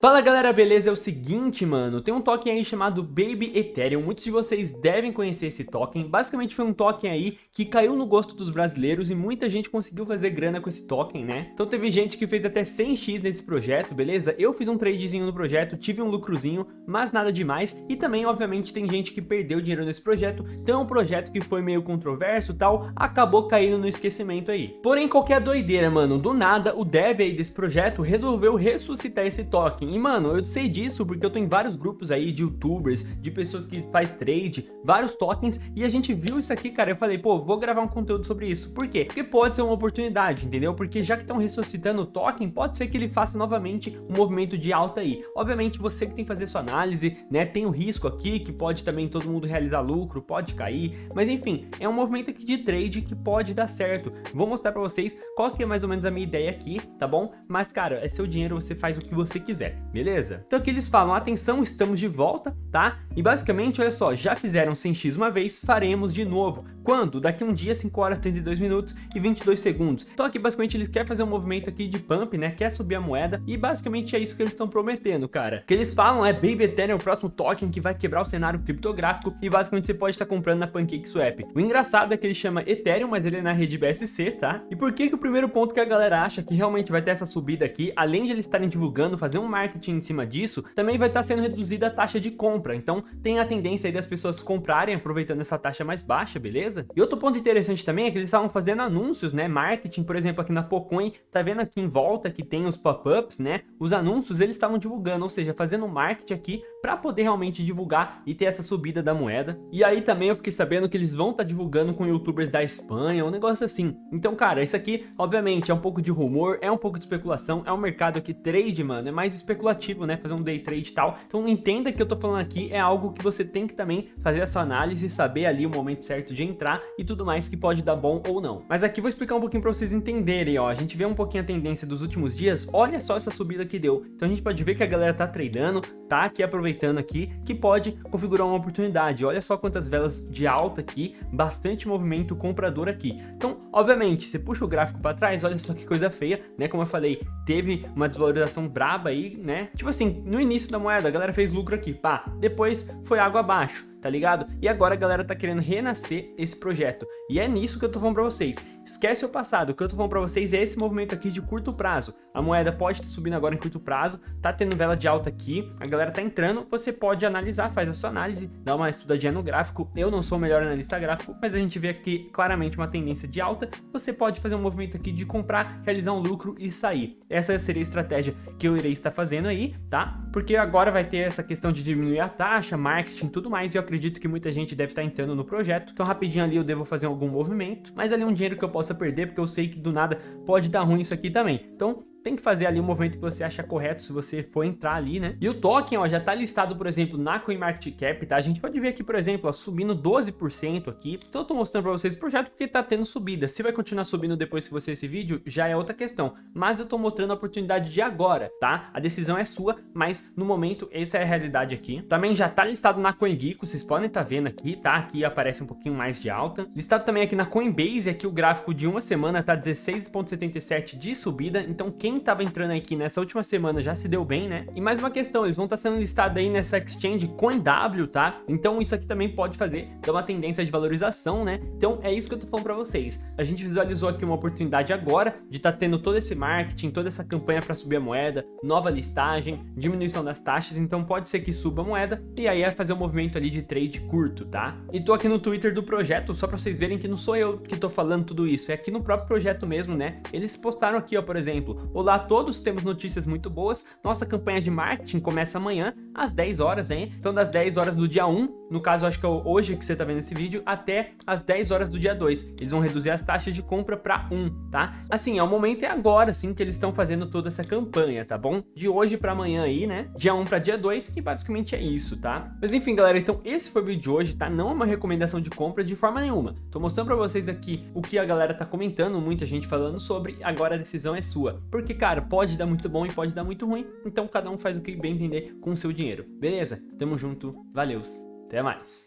Fala galera, beleza? É o seguinte, mano, tem um token aí chamado Baby Ethereum, muitos de vocês devem conhecer esse token, basicamente foi um token aí que caiu no gosto dos brasileiros e muita gente conseguiu fazer grana com esse token, né? Então teve gente que fez até 100x nesse projeto, beleza? Eu fiz um tradezinho no projeto, tive um lucrozinho, mas nada demais, e também, obviamente, tem gente que perdeu dinheiro nesse projeto, então é um projeto que foi meio controverso e tal, acabou caindo no esquecimento aí. Porém, qualquer doideira, mano, do nada, o dev aí desse projeto resolveu ressuscitar esse token, e, mano, eu sei disso porque eu tô em vários grupos aí de youtubers, de pessoas que faz trade, vários tokens, e a gente viu isso aqui, cara, eu falei, pô, vou gravar um conteúdo sobre isso. Por quê? Porque pode ser uma oportunidade, entendeu? Porque já que estão ressuscitando o token, pode ser que ele faça novamente um movimento de alta aí. Obviamente, você que tem que fazer sua análise, né, tem o risco aqui, que pode também todo mundo realizar lucro, pode cair, mas enfim, é um movimento aqui de trade que pode dar certo. Vou mostrar pra vocês qual que é mais ou menos a minha ideia aqui, tá bom? Mas, cara, é seu dinheiro, você faz o que você quiser beleza? Então aqui eles falam, atenção, estamos de volta, tá? E basicamente, olha só, já fizeram 100x uma vez, faremos de novo. Quando? Daqui um dia, 5 horas, 32 minutos e 22 segundos. Então aqui basicamente eles querem fazer um movimento aqui de pump, né? Quer subir a moeda e basicamente é isso que eles estão prometendo, cara. O que eles falam é Baby Ethereum é o próximo token que vai quebrar o cenário criptográfico e basicamente você pode estar comprando na PancakeSwap. O engraçado é que ele chama Ethereum, mas ele é na rede BSC, tá? E por que que o primeiro ponto que a galera acha que realmente vai ter essa subida aqui, além de eles estarem divulgando, fazer um marketing marketing em cima disso, também vai estar sendo reduzida a taxa de compra. Então tem a tendência aí das pessoas comprarem aproveitando essa taxa mais baixa, beleza? E outro ponto interessante também é que eles estavam fazendo anúncios, né? Marketing, por exemplo, aqui na Pocoin, tá vendo aqui em volta que tem os pop-ups, né? Os anúncios eles estavam divulgando, ou seja, fazendo marketing aqui para poder realmente divulgar e ter essa subida da moeda. E aí também eu fiquei sabendo que eles vão estar tá divulgando com youtubers da Espanha, um negócio assim. Então, cara, isso aqui, obviamente, é um pouco de rumor, é um pouco de especulação, é um mercado que trade, mano, é mais especulativo, né? Fazer um day trade e tal. Então, entenda que eu tô falando aqui é algo que você tem que também fazer a sua análise, saber ali o momento certo de entrar e tudo mais que pode dar bom ou não. Mas aqui vou explicar um pouquinho para vocês entenderem, ó. A gente vê um pouquinho a tendência dos últimos dias, olha só essa subida que deu. Então a gente pode ver que a galera tá tradando, tá aqui aproveitando aqui, que pode configurar uma oportunidade. Olha só quantas velas de alta aqui, bastante movimento comprador aqui. Então, obviamente, você puxa o gráfico para trás, olha só que coisa feia, né? Como eu falei, teve uma desvalorização braba aí, né? Tipo assim, no início da moeda, a galera fez lucro aqui, pá, depois foi água abaixo tá ligado? E agora a galera tá querendo renascer esse projeto. E é nisso que eu tô falando pra vocês. Esquece o passado, o que eu tô falando pra vocês é esse movimento aqui de curto prazo. A moeda pode estar subindo agora em curto prazo, tá tendo vela de alta aqui, a galera tá entrando, você pode analisar, faz a sua análise, dá uma estudadinha no gráfico. Eu não sou o melhor analista gráfico, mas a gente vê aqui claramente uma tendência de alta. Você pode fazer um movimento aqui de comprar, realizar um lucro e sair. Essa seria a estratégia que eu irei estar fazendo aí, tá? Porque agora vai ter essa questão de diminuir a taxa, marketing e tudo mais, e eu acredito que muita gente deve estar entrando no projeto. Então rapidinho ali eu devo fazer algum movimento, mas ali é um dinheiro que eu possa perder, porque eu sei que do nada pode dar ruim isso aqui também. Então tem que fazer ali o movimento que você acha correto se você for entrar ali, né? E o token, ó, já tá listado, por exemplo, na CoinMarketCap, tá? A gente pode ver aqui, por exemplo, ó, subindo 12% aqui. Então eu tô mostrando pra vocês o projeto porque tá tendo subida. Se vai continuar subindo depois que você esse vídeo, já é outra questão. Mas eu tô mostrando a oportunidade de agora, tá? A decisão é sua, mas no momento essa é a realidade aqui. Também já tá listado na CoinGeeko, vocês podem tá vendo aqui, tá? Aqui aparece um pouquinho mais de alta. Listado também aqui na Coinbase, aqui o gráfico de uma semana tá 16.77 de subida. Então quem quem tava entrando aqui nessa última semana já se deu bem, né? E mais uma questão, eles vão estar tá sendo listados aí nessa exchange CoinW, tá? Então isso aqui também pode fazer, dar uma tendência de valorização, né? Então é isso que eu tô falando pra vocês. A gente visualizou aqui uma oportunidade agora de estar tá tendo todo esse marketing, toda essa campanha para subir a moeda, nova listagem, diminuição das taxas, então pode ser que suba a moeda e aí é fazer um movimento ali de trade curto, tá? E tô aqui no Twitter do projeto só pra vocês verem que não sou eu que tô falando tudo isso, é aqui no próprio projeto mesmo, né? Eles postaram aqui, ó, por exemplo, Olá a todos, temos notícias muito boas. Nossa campanha de marketing começa amanhã, às 10 horas, hein? Então, das 10 horas do dia 1, no caso, acho que é hoje que você tá vendo esse vídeo, até as 10 horas do dia 2. Eles vão reduzir as taxas de compra para 1, tá? Assim, é o momento é agora, assim, que eles estão fazendo toda essa campanha, tá bom? De hoje para amanhã aí, né? Dia 1 para dia 2, e basicamente é isso, tá? Mas enfim, galera, então esse foi o vídeo de hoje, tá? Não é uma recomendação de compra de forma nenhuma. Tô mostrando para vocês aqui o que a galera tá comentando, muita gente falando sobre, agora a decisão é sua. Porque, cara, pode dar muito bom e pode dar muito ruim, então cada um faz o que bem entender com o seu dinheiro, beleza? Tamo junto, valeus, até mais!